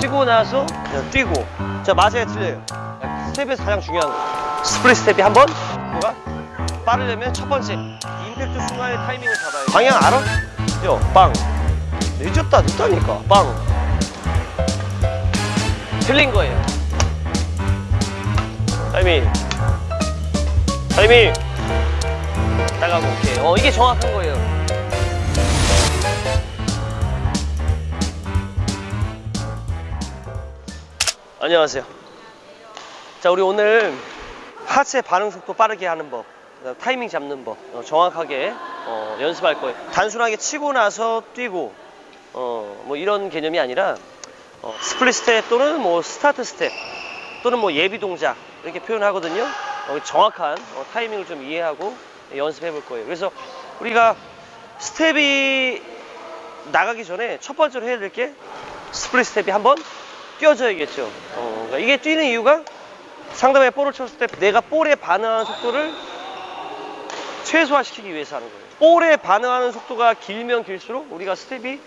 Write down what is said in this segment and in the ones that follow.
치고 나서 그냥 뛰고. 자 맞아요. 틀려요. 스텝에서 가장 중요한 거. split step이 한번 뭐가? 빠르려면 첫 번째. 임팩트 순간의 타이밍을 잡아야 돼. 방향 알아? 요, 빵. 늦었다 늦다니까. 빵. 틀린 거예요. 타이밍. 타이밍. 나가고 오케이 어 이게 정확한 거예요 안녕하세요. 자, 우리 오늘 하체 반응 속도 빠르게 하는 법, 타이밍 잡는 법, 어, 정확하게 어, 연습할 거예요. 단순하게 치고 나서 뛰고, 어, 뭐 이런 개념이 아니라 어, split step 또는 뭐 스타트 스텝 또는 뭐 예비 동작 이렇게 표현하거든요. 어, 정확한 어, 타이밍을 좀 이해하고 연습해 볼 거예요. 그래서 우리가 스텝이 나가기 전에 첫 번째로 해야 될 게 split step이 한번 뛰어줘야겠죠. 어, 그러니까 이게 뛰는 이유가 상대방이 볼을 쳤을 때 내가 볼에 반응하는 속도를 최소화시키기 위해서 하는 거예요. 볼에 반응하는 속도가 길면 길수록 우리가 스텝이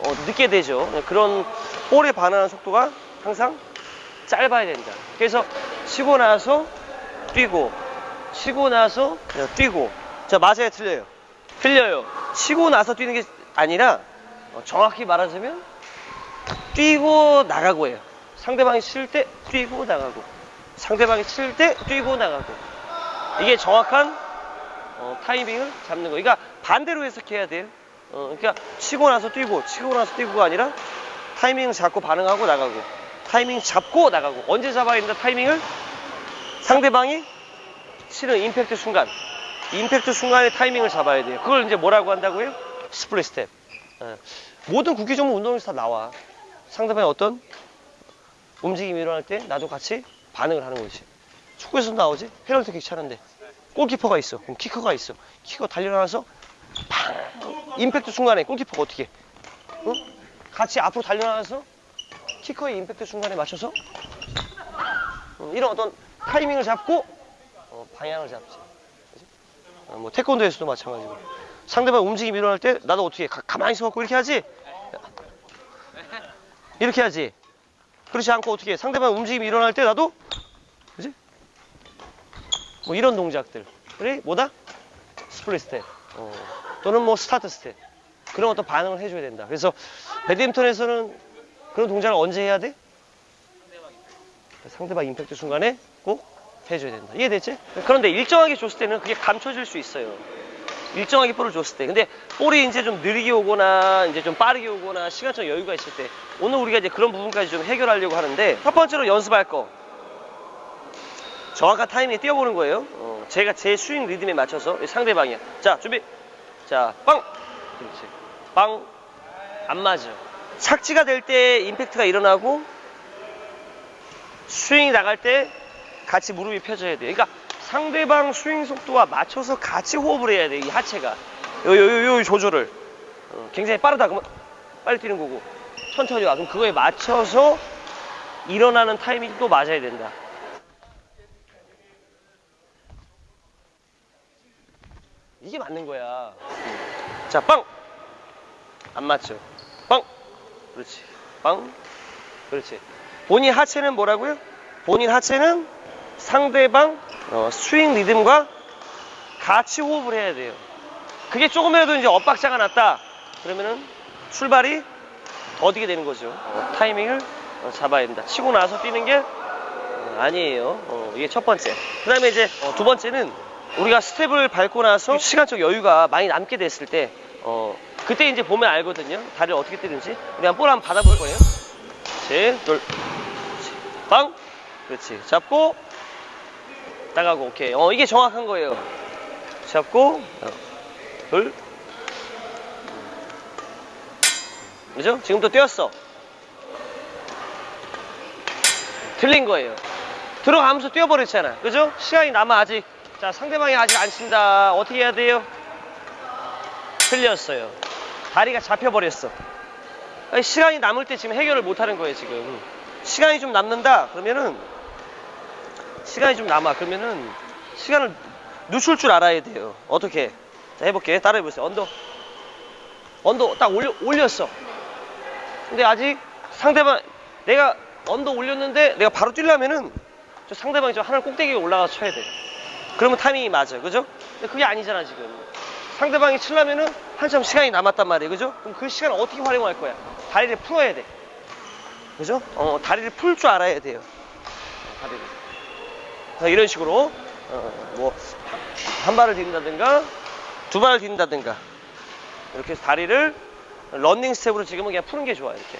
어, 늦게 되죠. 그런 볼에 반응하는 속도가 항상 짧아야 된다. 그래서 치고 나서 뛰고, 치고 나서 뛰고. 자, 맞아요, 틀려요? 틀려요. 치고 나서 뛰는 게 아니라 어, 정확히 말하자면 뛰고 나가고 해요. 상대방이 칠 때 뛰고 나가고, 상대방이 칠 때 뛰고 나가고. 이게 정확한 어, 타이밍을 잡는 거. 그러니까 반대로 해석해야 돼요. 어, 그러니까 치고 나서 뛰고, 치고 나서 뛰고가 아니라 타이밍 잡고 반응하고 나가고, 타이밍 잡고 나가고. 언제 잡아야 된다 타이밍을? 상대방이 치는 임팩트 순간, 임팩트 순간의 타이밍을 잡아야 돼요. 그걸 이제 뭐라고 한다고요? split step. 예. 모든 구기 종목 운동에서 다 나와. 상대방이 어떤 움직임이 일어날 때 나도 같이 반응을 하는 거지. 축구에서 나오지? 페널티킥 차는데 골키퍼가 있어. 그럼 키커가 있어. 키커 달려나와서 팡! 임팩트 순간에 골키퍼가 어떻게 해? 어? 같이 앞으로 달려나와서 키커의 임팩트 순간에 맞춰서 어, 이런 어떤 타이밍을 잡고 어, 방향을 잡지. 어, 뭐 태권도에서도 마찬가지고 상대방 움직임이 일어날 때 나도 어떻게 해? 가, 가만히 서 갖고 이렇게 하지? 이렇게 하지. 그렇지 않고 어떻게 해? 상대방 움직임이 일어날 때 나도 그지? 뭐 이런 동작들. 그래 뭐다? split step. 어. 또는 뭐 스타트 스텝. 그런 어떤 반응을 해줘야 된다. 그래서 배드민턴에서는 그런 동작을 언제 해야 돼? 상대방 임팩트 순간에 꼭 해줘야 된다. 이해됐지? 그런데 일정하게 줬을 때는 그게 감춰질 수 있어요. 일정하게 볼을 줬을 때. 근데 볼이 이제 좀 느리게 오거나 이제 좀 빠르게 오거나 시간적 여유가 있을 때 오늘 우리가 이제 그런 부분까지 좀 해결하려고 하는데 첫 번째로 연습할 거 정확한 타이밍에 뛰어보는 거예요. 어, 제가 제 스윙 리듬에 맞춰서 상대방이야. 자 준비. 자 빵. 그렇지. 빵. 안 맞아. 착지가 될 때 임팩트가 일어나고 스윙이 나갈 때 같이 무릎이 펴져야 돼. 그러니까 상대방 스윙 속도와 맞춰서 같이 호흡을 해야 돼. 이 하체가. 요, 요, 요, 요 조절을. 어, 굉장히 빠르다. 그러면 빨리 뛰는 거고. 천천히 와. 그럼 그거에 맞춰서 일어나는 타이밍이 또 맞아야 된다. 이게 맞는 거야. 자, 빵! 안 맞죠? 빵! 그렇지. 빵! 그렇지. 본인 하체는 뭐라고요? 본인 하체는 상대방 어, 스윙 리듬과 같이 호흡을 해야 돼요. 그게 조금이라도 이제 엇박자가 났다. 그러면은 출발이 더디게 되는 거죠. 어, 타이밍을 어, 잡아야 된다. 치고 나서 뛰는 게 어, 아니에요. 어, 이게 첫 번째. 그 다음에 이제 어, 두 번째는 우리가 스텝을 밟고 나서 시간적 여유가 많이 남게 됐을 때 어, 그때 이제 보면 알거든요. 다리를 어떻게 뛰는지. 우리 한번 볼 한번 받아볼 거예요. 셋, 둘, 빵. 그렇지. 잡고 나가고 오케이. 어 이게 정확한 거예요. 잡고 어, 둘. 그죠? 지금 또 뛰었어. 틀린 거예요. 들어가면서 뛰어버렸잖아. 그죠? 시간이 남아 아직. 자 상대방이 아직 안 친다. 어떻게 해야 돼요? 틀렸어요. 다리가 잡혀버렸어. 시간이 남을 때 지금 해결을 못 하는 거예요, 지금. 시간이 좀 남는다? 그러면은, 시간이 좀 남아. 그러면은, 시간을 늦출 줄 알아야 돼요. 어떻게? 자, 해볼게. 따라해보세요. under. under 딱 올려, 올렸어. 근데 아직 상대방 내가 under 올렸는데 내가 바로 뛰려면은 저 상대방이 저 하늘 꼭대기에 올라가서 쳐야 돼. 그러면 타이밍이 맞아, 그죠? 근데 그게 아니잖아 지금. 상대방이 치려면은 한참 시간이 남았단 말이에요, 그죠? 그럼 그 시간을 어떻게 활용할 거야? 다리를 풀어야 돼, 그죠? 어, 다리를 풀 줄 알아야 돼요. 다리를. 자, 이런 식으로 어, 뭐한 발을 딛는다든가 두 발을 딛는다든가 이렇게 해서 다리를 런닝 스텝으로 지금은 그냥 푸는 게 좋아요, 이렇게.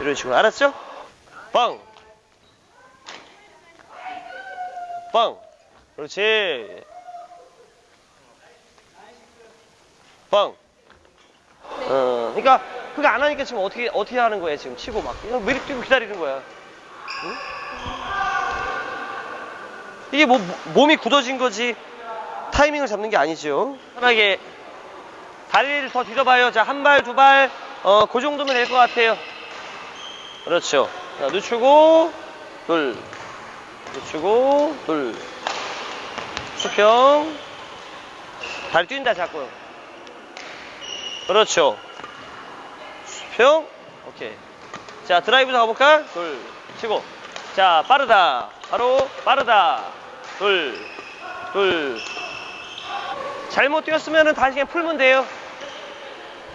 이런 식으로 알았죠? 빵! 빵! 그렇지. 빵! 어, 그러니까 그거 안 하니까 지금 어떻게 어떻게 하는 거야 지금 치고 막 그냥 왜 이렇게 뛰고 기다리는 거야? 응? 이게 뭐 몸이 굳어진 거지 타이밍을 잡는 게 아니죠. 편하게 다리를 더 뒤져봐요. 자, 한 발, 두 발, 어, 그 정도면 될 것 같아요. 그렇죠. 자, 늦추고, 둘. 늦추고, 둘. 수평. 다리 뛴다, 자꾸. 그렇죠. 수평. 오케이. 자, 드라이브도 가볼까? 둘. 치고. 자, 빠르다. 바로, 빠르다. 둘. 둘. 잘못 뛰었으면 다시 그냥 풀면 돼요.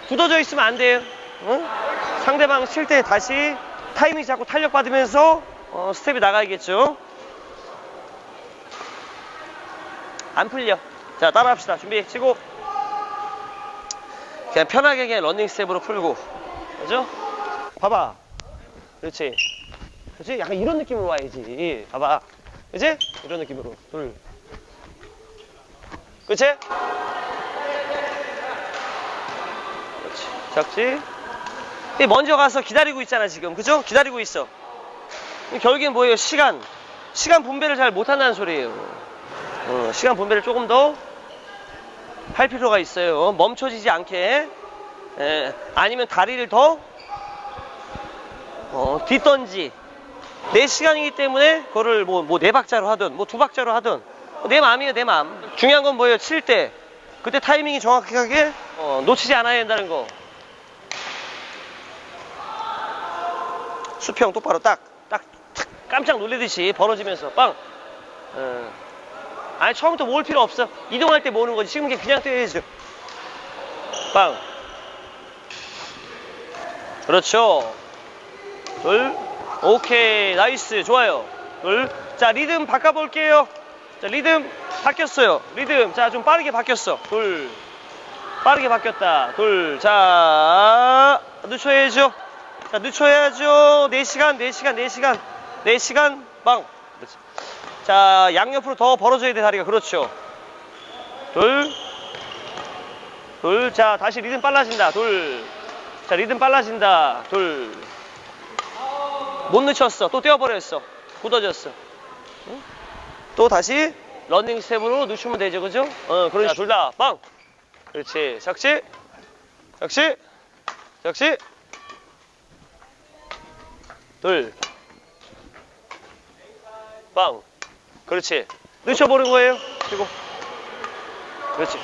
굳어져 있으면 안 돼요. 응? 상대방 칠 때 다시 타이밍 잡고 탄력 받으면서 어, 스텝이 나가야겠죠. 안 풀려. 자, 따라합시다. 준비, 치고. 그냥 편하게 그냥 런닝 스텝으로 풀고. 그죠? 봐봐. 그렇지. 그렇지? 약간 이런 느낌으로 와야지. 봐봐. 그지? 이런 느낌으로. 둘. 그치? 그렇지. 이 먼저 가서 기다리고 있잖아, 지금. 그죠? 기다리고 있어. 이 결국엔 뭐예요? 시간. 시간 분배를 잘 못한다는 소리예요. 어, 시간 분배를 조금 더 할 필요가 있어요. 멈춰지지 않게. 예, 아니면 다리를 더 어, 뒷던지. 내 시간이기 때문에 그거를 뭐, 뭐 네 박자로 하든 뭐 두 박자로 하든 내 마음이에요, 내 마음. 중요한 건 뭐예요? 칠 때. 그때 타이밍이 정확하게 어, 놓치지 않아야 된다는 거. 수평 똑바로 딱, 딱, 탁, 깜짝 놀리듯이 벌어지면서 빵. 어. 아니, 처음부터 모을 필요 없어. 이동할 때 모으는 거지. 지금 그냥 뛰어야죠. 빵. 그렇죠. 둘. 오케이. nice. 좋아요. 둘. 자, 리듬 바꿔볼게요. 자, 리듬 바뀌었어요. 리듬. 자, 좀 빠르게 바뀌었어. 둘. 빠르게 바뀌었다. 둘. 자, 늦춰야죠. 자, 늦춰야죠. 4시간, 4시간, 4시간. 4시간, 빵. 그렇지. 자, 양옆으로 더 벌어져야 돼, 다리가. 그렇죠. 둘. 둘. 자, 다시 리듬 빨라진다. 둘. 자, 리듬 빨라진다. 둘. 못 늦췄어. 또 떼어버렸어. 굳어졌어. 응? 또 다시 런닝 스텝으로 늦추면 되죠. 그죠? 어, 그러니 둘다 빵. 그렇지. 적시. 적시. 적시. 둘. 빵. 그렇지. 늦춰보는 거예요. 그리고. 그렇지.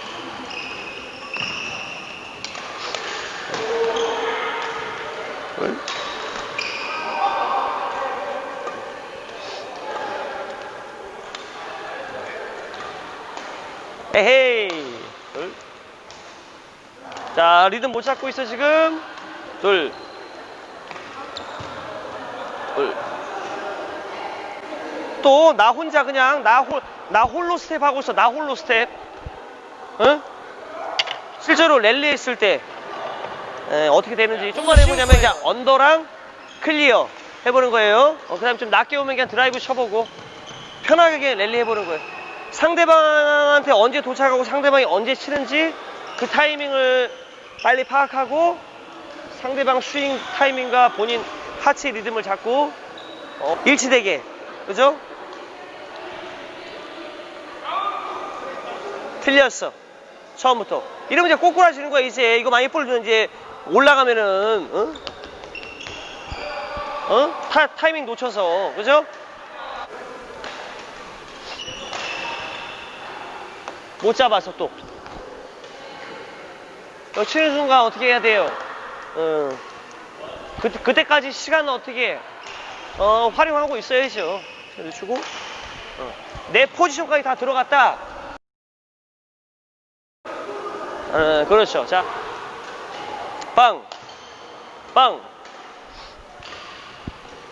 에헤이. 둘. 자, 리듬 못 잡고 있어, 지금. 둘. 둘. 또, 나 혼자 그냥, 나 홀, 나 홀로 스텝 하고 있어, 나 홀로 스텝. 응? 실제로 랠리 했을 때, 에, 어떻게 되는지 좀만 해보냐면 그냥 언더랑 클리어 해보는 거예요. 어, 그 다음에 좀 낮게 오면 그냥 드라이브 쳐보고, 편하게 그냥 랠리 해보는 거예요. 상대방한테 언제 도착하고 상대방이 언제 치는지 그 타이밍을 빨리 파악하고 상대방 스윙 타이밍과 본인 하체 리듬을 잡고 어, 일치되게 그죠? 틀렸어 처음부터 이러면 이제 꼬꾸라지는 거야 이제 이거 많이 볼 이제 올라가면은 어? 어? 타, 타이밍 놓쳐서 그죠? 못 잡아서 또. 너 치는 순간 어떻게 해야 돼요? 어. 그, 그때까지 시간은 어떻게 어, 활용하고 있어야죠. 자, 늦추고 어. 내 포지션까지 다 들어갔다. 어, 그렇죠. 자, 빵, 빵,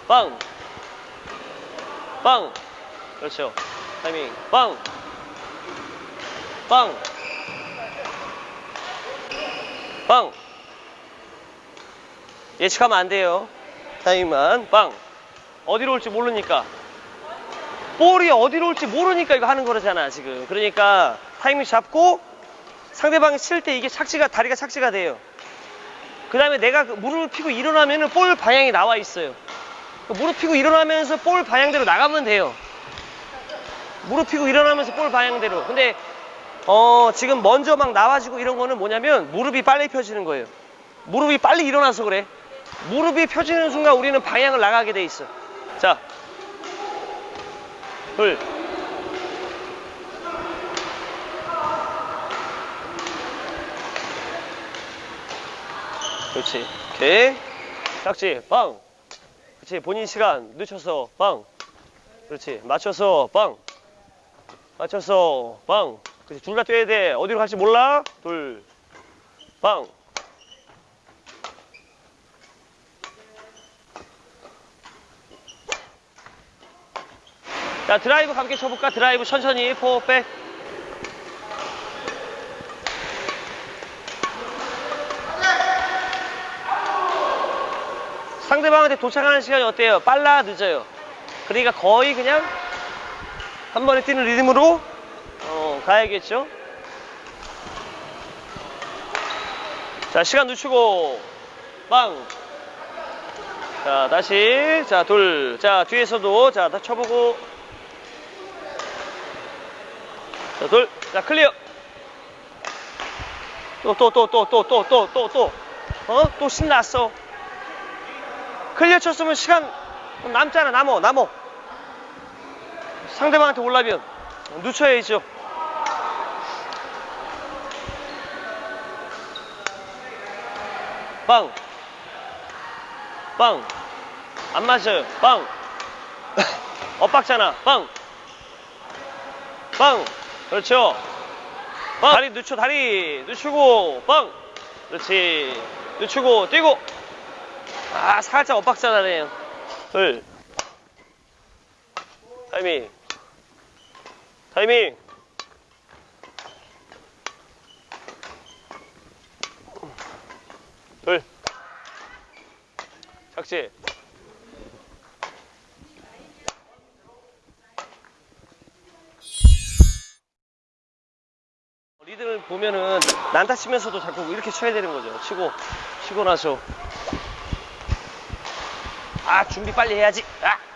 빵, 빵. 그렇죠. 타이밍, 빵, 빵, 빵. 예측하면 안 돼요. 타이밍만, 빵. 어디로 올지 모르니까. 볼이 어디로 올지 모르니까 이거 하는 거잖아, 지금. 그러니까 타이밍 잡고 상대방이 칠 때 이게 착지가, 다리가 착지가 돼요. 그 다음에 내가 그 무릎을 펴고 일어나면 은 볼 방향이 나와 있어요. 그 무릎 펴고 일어나면서 볼 방향대로 나가면 돼요. 무릎 펴고 일어나면서 볼 방향대로. 근데 어, 지금 먼저 막 나와지고 이런 거는 뭐냐면 무릎이 빨리 펴지는 거예요. 무릎이 빨리 일어나서 그래. 무릎이 펴지는 순간 우리는 방향을 나가게 돼 있어. 자, 둘, 그렇지. 오케이. 짝지, 빵. 그렇지. 본인 시간 늦춰서 빵. 그렇지. 맞춰서 빵. 맞춰서 빵. 그렇지. 둘다 뛰어야 돼. 어디로 갈지 몰라? 둘, 빵. 자, 드라이브 감게 쳐볼까? 드라이브 천천히, 포, 백. 상대방한테 도착하는 시간이 어때요? 빨라, 늦어요? 그러니까 거의 그냥 한 번에 뛰는 리듬으로 어, 가야겠죠? 자, 시간 늦추고, 빵. 자, 다시. 자, 둘. 자, 뒤에서도. 자, 다 쳐보고. 자, 둘. 자, 클리어. 또, 또, 또, 또, 또, 또, 또, 또, 또. 어? 또 신났어. 클리어 쳤으면 시간 남잖아, 남어, 남어. 상대방한테 올라면 늦춰야죠. 빵. 빵. 안 맞아요. 빵. 엇박잖아. 빵. 빵. 그렇죠. 빵. 다리 늦춰, 다리 늦추고, 빵. 그렇지. 늦추고, 뛰고. 아, 살짝 엇박자나네요. 둘. 타이밍. 타이밍. 둘. 착지. 리듬을 보면은 난타 치면서도 자꾸 이렇게 쳐야 되는 거죠. 치고, 치고 나서. 아, 준비 빨리 해야지. 아!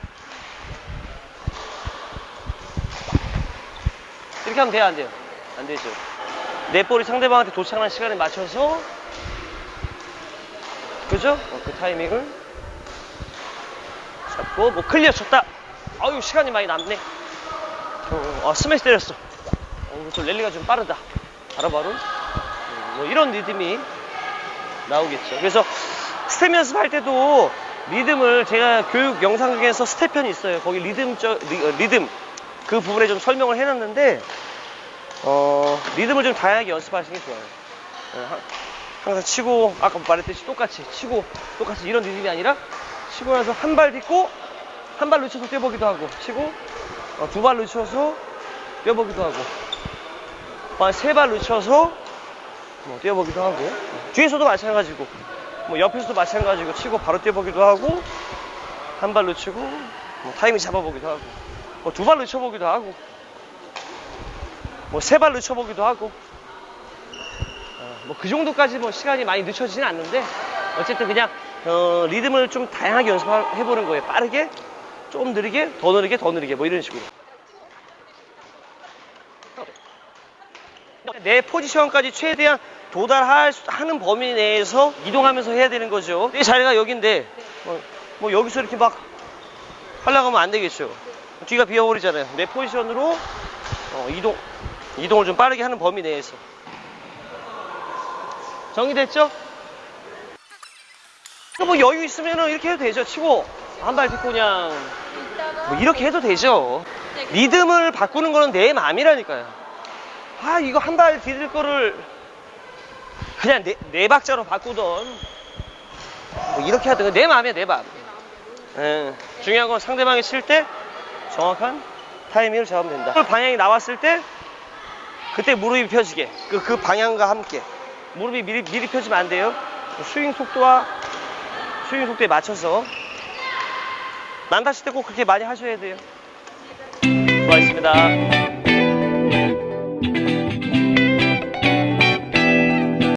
이렇게 하면 돼요, 안 돼요? 안 되죠. 내 볼이 상대방한테 도착하는 시간에 맞춰서 그죠? 어, 그 타이밍을 잡고 뭐 클리어 쳤다. 아유 시간이 많이 남네. 어, 아, 스매시 때렸어. 어, 또 랠리가 좀 빠르다. 바로바로 음, 뭐 이런 리듬이 나오겠죠. 그래서 스텝 연습할 때도 리듬을 제가 교육 영상 중에서 스텝 편이 있어요. 거기 리듬 저 리, 듬그 부분에 좀 설명을 해놨는데 어, 리듬을 좀 다양하게 연습하시는 게 좋아요. 예, 하- 항상 치고 아까 말했듯이 똑같이 치고 똑같이 이런 리듬이 아니라 치고 나서 한 발 딛고 한발 늦춰서 뛰어보기도 하고 치고 어, 두발 늦춰서 뛰어보기도 하고 세발 늦춰서 뭐 뛰어보기도 하고 뒤에서도 마찬가지고 뭐 옆에서도 마찬가지고 치고 바로 뛰어보기도 하고 한발 늦추고 뭐 타이밍 잡아보기도 하고 뭐 두발 늦춰보기도 하고 뭐 세발 늦춰보기도 하고. 뭐그 정도까지 뭐 시간이 많이 늦춰지진 않는데 어쨌든 그냥 어, 리듬을 좀 다양하게 연습해보는 거예요 빠르게 좀 느리게 더 느리게 더 느리게 뭐 이런 식으로. 내 포지션까지 최대한 도달하는 범위 내에서 이동하면서 해야 되는 거죠. 내 자리가 여긴데 뭐, 뭐 여기서 이렇게 막 하려고 하면 안 되겠죠. 뒤가 비어버리잖아요. 내 포지션으로 어, 이동 이동을 좀 빠르게 하는 범위 내에서 정리됐죠? 뭐 여유 있으면은 이렇게 해도 되죠. 치고 한 발 딛고 그냥 뭐 이렇게 해도 되죠. 리듬을 바꾸는 거는 내 마음이라니까요. 아 이거 한 발 디딜 거를 그냥 네, 네 박자로 바꾸던 뭐 이렇게 하든 내 마음이야 내 마음. 예, 중요한 건 상대방이 칠 때 정확한 타이밍을 잡으면 된다. 볼 방향이 나왔을 때 그때 무릎이 펴지게 그, 그 방향과 함께 무릎이 미리, 미리 펴지면 안 돼요. 스윙 속도와 스윙 속도에 맞춰서 난다 칠때꼭 그렇게 많이 하셔야 돼요. 수고하셨습니다.